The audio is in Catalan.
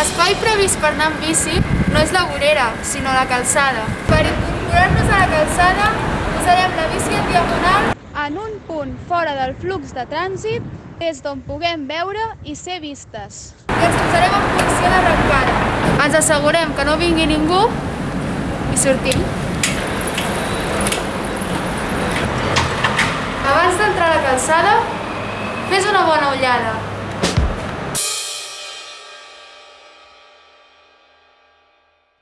L'espai previst per anar amb bici no és la vorera, sinó la calçada. Per incorporar-nos a la calçada, posarem la bici en diagonal en un punt fora del flux de trànsit des d'on puguem veure i ser vistes. I ens posarem en posició d'arrencada. Ens assegurem que no vingui ningú i sortim. Abans d'entrar a la calçada, fes una bona ullada